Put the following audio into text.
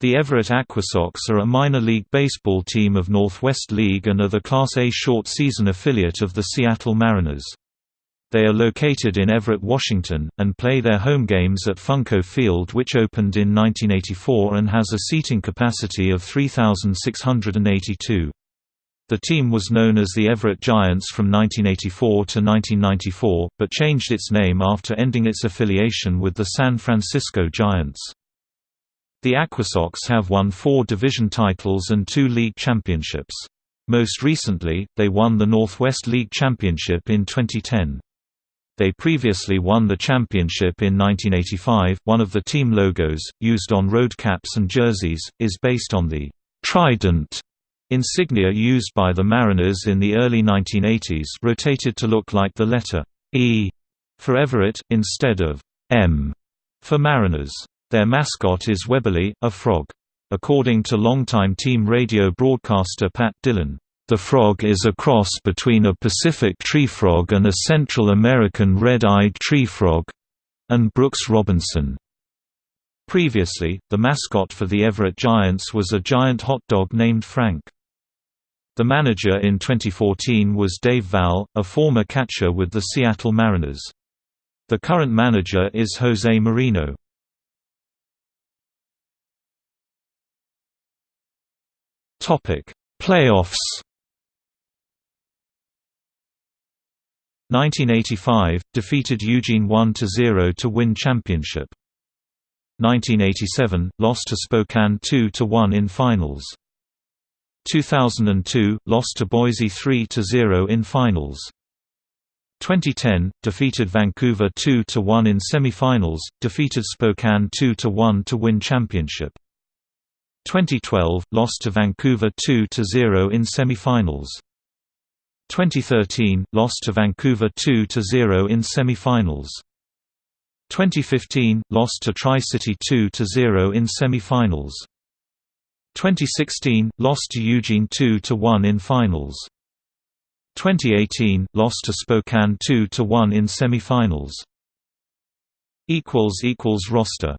The Everett AquaSox are a minor league baseball team of Northwest League and are the Class A short-season affiliate of the Seattle Mariners. They are located in Everett, Washington, and play their home games at Funko Field which opened in 1984 and has a seating capacity of 3,682. The team was known as the Everett Giants from 1984 to 1994, but changed its name after ending its affiliation with the San Francisco Giants. The AquaSox have won four division titles and two league championships. Most recently, they won the Northwest League Championship in 2010. They previously won the championship in 1985. One of the team logos, used on road caps and jerseys, is based on the Trident insignia used by the Mariners in the early 1980s, rotated to look like the letter E for Everett, instead of M for Mariners. Their mascot is Webbly, a frog. According to longtime team radio broadcaster Pat Dillon, the frog is a cross between a Pacific tree frog and a Central American red-eyed tree frog and Brooks Robinson. Previously, the mascot for the Everett Giants was a giant hot dog named Frank. The manager in 2014 was Dave Valle, a former catcher with the Seattle Mariners. The current manager is Jose Moreno. Topic: Playoffs. 1985 defeated Eugene 1-0 to win championship. 1987 lost to Spokane 2-1 in finals. 2002 lost to Boise 3-0 in finals. 2010 defeated Vancouver 2-1 in semifinals, defeated Spokane 2-1 to win championship. 2012 lost to Vancouver 2-0 in semifinals. 2013 lost to Vancouver 2-0 in semifinals. 2015 lost to Tri-City 2-0 in semifinals. 2016 lost to Eugene 2-1 in finals. 2018 lost to Spokane 2-1 in semifinals. roster